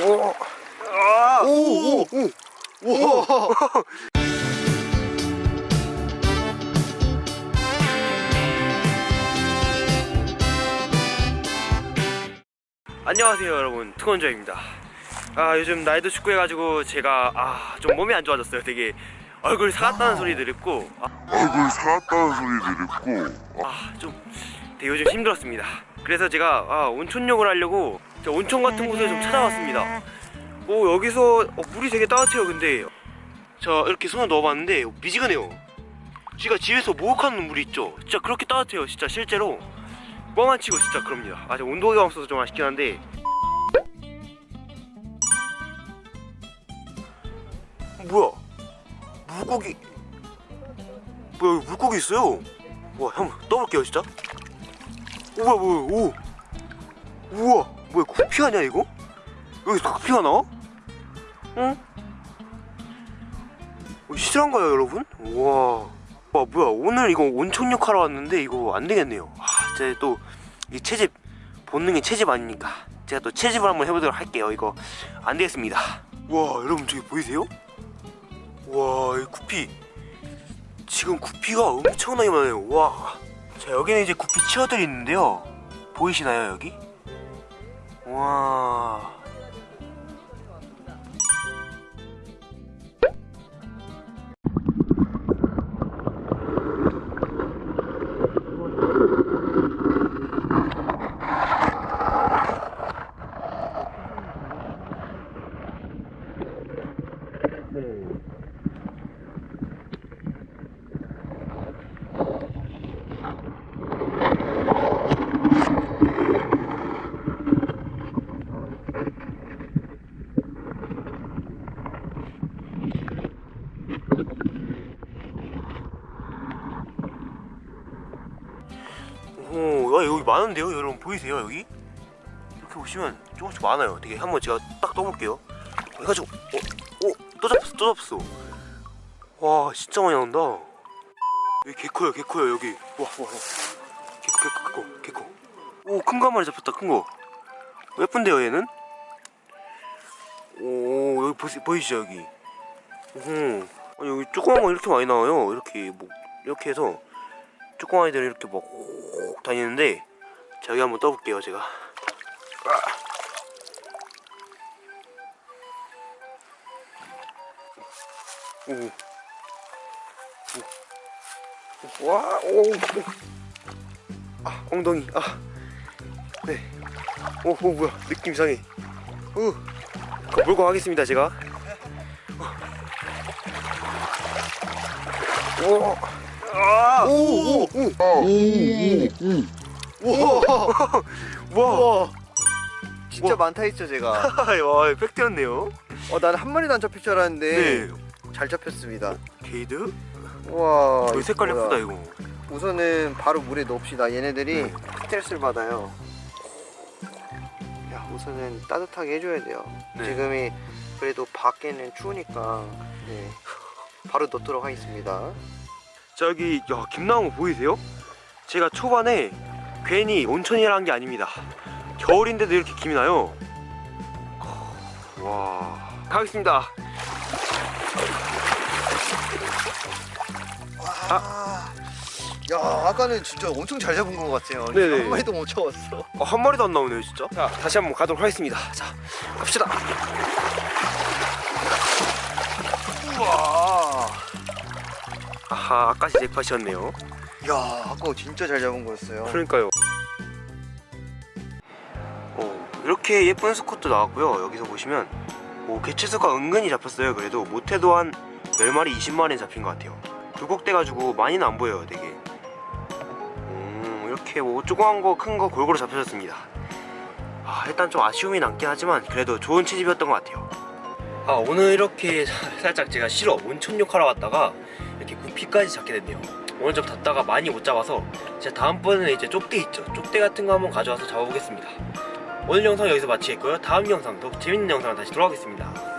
오. 아. 오, 오, 오. 우와. 안녕하세요 여러분 특원조입니다 아 요즘 나이도 축구 해가지고 제가 아 좀 몸이 안 좋아졌어요 되게 얼굴 사갔다는 소리 들었고 얼굴 사갔다는 소리 들었고 아좀 되게 요즘 힘들었습니다 그래서 제가 아, 온천욕을 하려고 저 온천 같은 곳을 좀 찾아왔습니다. 오 여기서 어, 물이 되게 따뜻해요 근데. 자 이렇게 손을 넣어봤는데 미지근해요. 제가 집에서 목욕하는 물이 있죠? 진짜 그렇게 따뜻해요 진짜 실제로. 뻥안 치고 진짜 그럽니다. 아직 온도가 없어서 좀 아쉽긴 한데. 어, 뭐야? 물고기. 뭐야 여기 물고기 있어요? 와 한번 떠볼게요 진짜. 오 뭐야 뭐야 오. 우와 뭐야 구피 아니야 이거? 여기서 구피가 나와? 응? 어, 실한가요 여러분? 우와 와 뭐야 오늘 이거 온천욕 하러 왔는데 이거 안 되겠네요 아 제가 또이 채집 본능이 채집 아니니까 제가 또 채집을 한번 해보도록 할게요 이거 안 되겠습니다 와 여러분 저기 보이세요? 와이 구피 지금 구피가 엄청나게 많아요 와. 자 여기는 이제 구피 치어들이 있는데요 보이시나요 여기? 와. 오, 야, 여기 많은데요? 여러분 보이세요 여기? 이렇게 보시면 조금씩 많아요 되게 한번 제가 딱 떠볼게요 해가지고 어? 어? 또 잡혔어 또 잡혔어 와 진짜 많이 나온다 여기 개코요 개코요 여기 와와 와, 개코 개코 개코 개코 오큰 거 한 마리 잡혔다 큰거 예쁜데요 얘는? 오 여기 보시, 보이시죠 여기 오, 아니 여기 조그만 거 이렇게 많이 나와요 이렇게 뭐 이렇게 해서 조그만 아이들이 이렇게 막 다니는데 자 여기 한번 떠볼게요 제가 오. 오. 와, 오, 오. 아, 엉덩이, 아, 네. 오, 오, 뭐야, 느낌 이상해. 오, 그 물고 가겠습니다, 제가. 오, 아, 오, 오, 오, 와, 와, 진짜. 많다 했죠 제가. 와, 팩트였네요. 어, 나는 한 마리도 안 잡힐 줄 알았는데 네, 잘 잡혔습니다. 게이드? 와. 어, 색깔. 예쁘다 이거. 우선은 바로 물에 넣읍시다. 얘네들이 네. 스트레스를 받아요. 야, 우선은 따뜻하게 해줘야 돼요. 네. 지금이 그래도 밖에는 추우니까 네. 바로 넣도록 하겠습니다. 자 여기 야 김나온 거 보이세요? 제가 초반에 괜히 온천이라는 게 아닙니다 겨울인데도 이렇게 김이 나요 와 가겠습니다 아. 야, 아까는 진짜 엄청 잘 잡은 것 같아요. 네네. 한 마리도 못 잡았어. 어, 한 마리도 안 나오네요 진짜 자 다시 한번 가도록 하겠습니다 자 갑시다 아하 아까시 잭팟이었네요. 야, 아까 진짜 잘 잡은 거였어요. 그러니까요. 어, 이렇게 예쁜 스콧도 나왔고요. 여기서 보시면 오, 개체수가 은근히 잡혔어요. 그래도 못해도 한 10마리 20마리 잡힌 것 같아요. 굴곡돼가지고 많이는 안 보여요 되게. 음, 이렇게 뭐 조그만 거 큰 거 골고루 잡혀졌습니다. 아, 일단 좀 아쉬움이 남긴 하지만 그래도 좋은 채집이었던 것 같아요 아 오늘 이렇게 살짝 제가 싫어 온천욕 하러 왔다가 이렇게 구피까지 잡게 됐네요. 오늘 좀 닫다가 많이 못 잡아서 제가 다음번에는 이제 쪽대 있죠. 쪽대 같은 거 한번 가져와서 잡아보겠습니다. 오늘 영상 여기서 마치겠고요. 다음 영상 더 재밌는 영상 다시 돌아오겠습니다